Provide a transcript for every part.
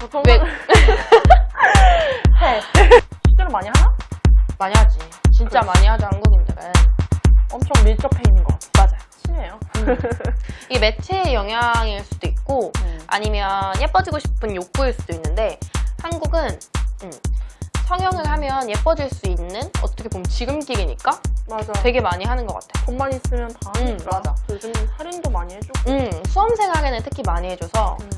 보통 왜? 해. 실제로 많이 하나? 많이 하지. 진짜 많이 하죠, 한국인들은. 엄청 밀접해 있는 것 같아. 맞아요. 친해요. 이게 매체의 영향일 수도 있고, 아니면 예뻐지고 싶은 욕구일 수도 있는데, 한국은, 음, 성형을 하면 예뻐질 수 있는, 어떻게 보면 지름길이니까 맞아. 되게 많이 하는 것 같아요. 돈만 있으면 다 음, 하니까. 맞아. 요즘 할인도 많이 해주고. 음, 수험생에게는 특히 많이 해줘서, 음.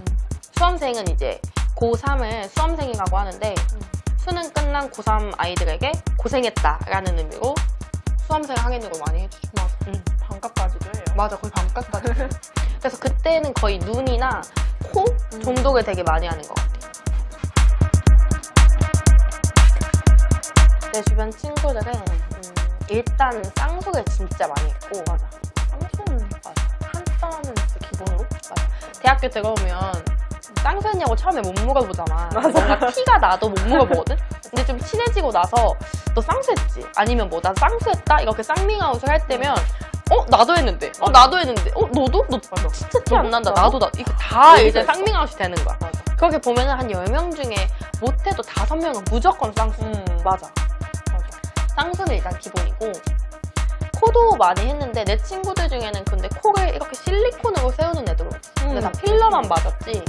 수험생은 이제 고3을 수험생이라고 하는데 수능 끝난 고3 아이들에게 고생했다 라는 의미로 수험생 항해으로 많이 해주죠. 맞아. 음. 반값까지도 해요. 맞아, 거의 반값까지. 그래서 그때는 거의 눈이나 코 음. 정도를 되게 많이 하는 것 같아요. 내 주변 친구들은 음, 일단 쌍수를 진짜 많이 했고 맞아. 쌍수는 맞아. 진짜 기본으로. 대학교 들어오면 쌍수했냐고 처음에 못 물어보잖아. 뭔가 티가 나도 못 물어보거든? 근데 좀 친해지고 나서 너 쌍수했지? 아니면 뭐 나 쌍수했다? 이렇게 쌍밍아웃을 할 때면 어? 나도 했는데. 어? 나도 했는데. 어? 너도? 너 진짜 티 안 난다. 나도 나. 이거 다 이제? 쌍밍아웃이 되는 거야. 맞아. 그렇게 보면 은 한 10명 중에 못해도 5명은 무조건 쌍수. 음. 맞아. 맞아. 쌍수는 일단 기본이고 코도 많이 했는데 내 친구들 중에는 근데 코를 이렇게 실리콘으로 세우는 애들도 있어. 근데 다 필러만 맞았지.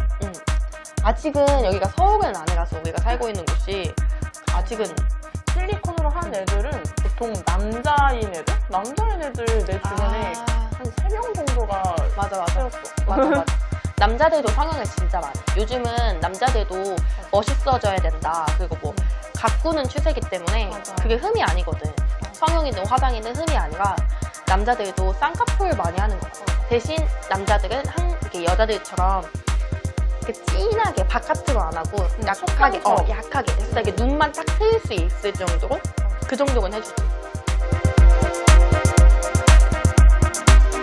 응. 아직은 여기가 서울은 아니라서 우리가 살고 있는 곳이 아직은 실리콘으로 한 애들은 보통 남자인 애들? 남자인 애들 내 주변에 아, 한 3명 정도가 맞아 맞아 세웠어. 맞아 맞아. 남자들도 성형을 진짜 많이. 해. 요즘은 남자들도 멋있어져야 된다. 그리고 뭐 가꾸는 추세기 때문에 맞아. 그게 흠이 아니거든. 성형이든 화장이든 흠이 아니라 남자들도 쌍꺼풀 많이 하는 거. 대신 남자들은 한 이렇게 여자들처럼 이렇게 진하게 바깥으로 안 하고 음, 약하게 어 속감처럼. 약하게 그래서 이게 눈만 딱 트일 수 있을 정도로 그 정도는 해주지.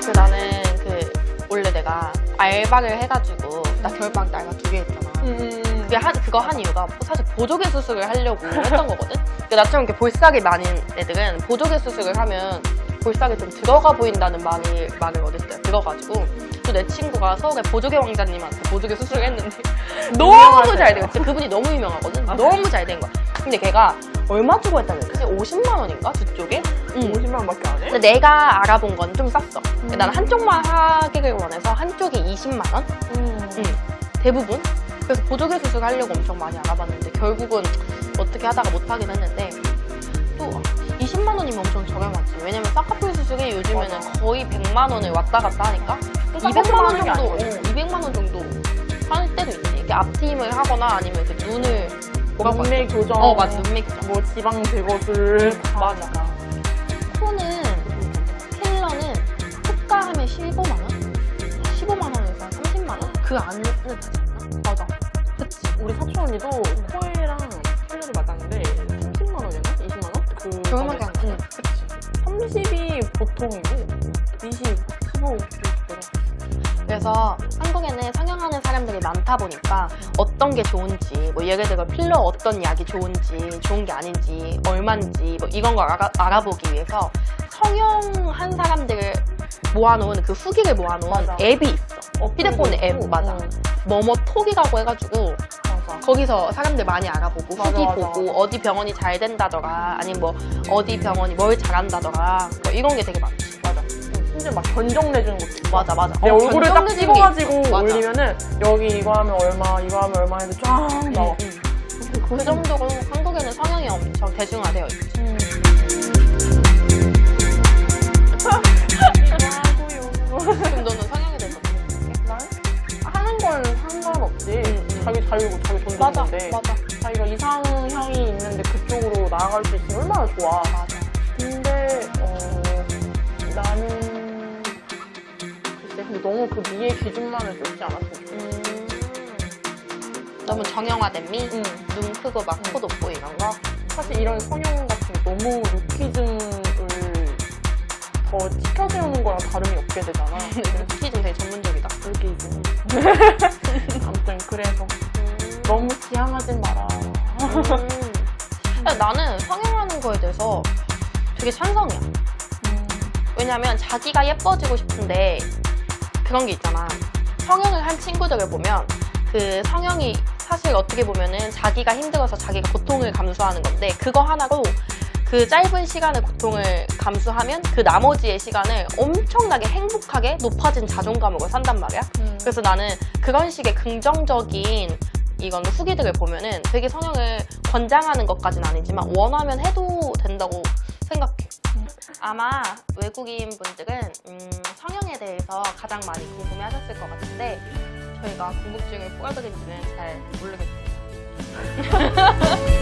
그 나는 그 원래 내가 알바를 해가지고 나때 알바 두개 했잖아. 음. 그게 한, 그거 한 이유가 사실 보조개 수술을 하려고 했던 거거든? 근데 나처럼 이렇게 볼살이 많은 애들은 보조개 수술을 하면 볼살이 좀 들어가 보인다는 말을, 말을 때 들어가지고 또 내 친구가 서울에 보조개 왕자님한테 보조개 수술을 했는데 너무. 잘된 거야. 진짜 그분이 너무 유명하거든? 너무 잘 된 거야. 근데 걔가 얼마 주고 했다고 했지? 50만 원인가? 저쪽에? 응. 50만 원밖에 안 해? 근데 내가 알아본 건 좀 쌌어. 나는 한쪽만 하기를 원해서 한쪽이 20만 원? 음. 응, 대부분. 그래서 보조개 수술 하려고 엄청 많이 알아봤는데 결국은 어떻게 하다가 못하긴 했는데 또 20만 원이면 엄청 저렴하지. 왜냐면 쌍꺼풀 수술이 요즘에는 맞아. 거의 100만 원을 왔다 갔다 하니까 200만 원 하는 게 정도, 아니거든. 어, 200만 원 정도 할 때도 있지. 이렇게 앞트임을 하거나 아니면 그 눈을 하지? 교정. 어, 맞아. 눈매 교정. 뭐 지방 제거술. 맞아. 코는 필러는 호가 하면 15만 원? 15만 원에서 30만 원? 그 안에? 맞아. 그치. 우리 사촌 언니도 코에랑 필러를 맞았는데 30만 원이었나? 20만 원? 그 저렴하게? 응, 그치. 30이 보통이고 20, 15 이렇게 들어. 그래서 한국에는 성형하는 사람들이 많다 보니까 어떤 게 좋은지 뭐 예를 들어 필러 어떤 약이 좋은지 좋은 게 아닌지 얼마인지 뭐 이런 걸 알아, 알아 보기 위해서 성형한 사람들을 모아놓은 그 후기를 모아놓은 맞아. 앱이 있어 휴대폰에 앱, 있고, 맞아. 응, 뭐뭐 톡이라고 해가지고 맞아. 거기서 사람들 많이 알아보고 맞아, 후기 맞아. 보고 어디 병원이 잘 된다더라 아니면 뭐 어디 병원이 뭘 잘한다더라 뭐 이런 게 되게 많지 맞아 응, 심지어 막 견적 내주는 것도 있어. 맞아 맞아 내 어, 얼굴을 딱 찍어가지고. 올리면은 여기 이거 하면 얼마, 이거 하면 얼마 해서 쫙 나와. 응, 응. 그 정도로 한국에는 성형이 엄청 대중화되어 있지. 음. 나아갈 수 있으면 얼마나 좋아. 맞아. 근데 어 나는 글쎄 근데 너무 그 미의 기준만을 쫓지 않았으면 좋겠어. 음, 너무 정형화된 미? 응. 눈 크고 막 응. 코 높고 이런 거? 사실 이런 성형 같은 거 너무 루키즘을 더 치켜세우는 거랑 다름이 없게 되잖아. 키좀 되게 전문적이다. 루키즘. 아무튼 그래서 너무 지향하진 마라. 음. 나는 성형하는 거에 대해서 되게 찬성이야. 왜냐면 자기가 예뻐지고 싶은데 그런 게 있잖아. 성형을 한 친구들을 보면 그 성형이 사실 어떻게 보면은 자기가 힘들어서 자기가 고통을 감수하는 건데 그거 하나로 그 짧은 시간의 고통을 감수하면 그 나머지의 시간을 엄청나게 행복하게 높아진 자존감으로 산단 말이야. 음. 그래서 나는 그런 식의 긍정적인 이건 후기들을 보면은 되게 성형을 권장하는 것까진 아니지만 원하면 해도 된다고 생각해. 아마 외국인 분들은 음, 성형에 대해서 가장 많이 궁금해 하셨을 것 같은데 저희가 궁금증을 풀어드린지는 잘 모르겠어요.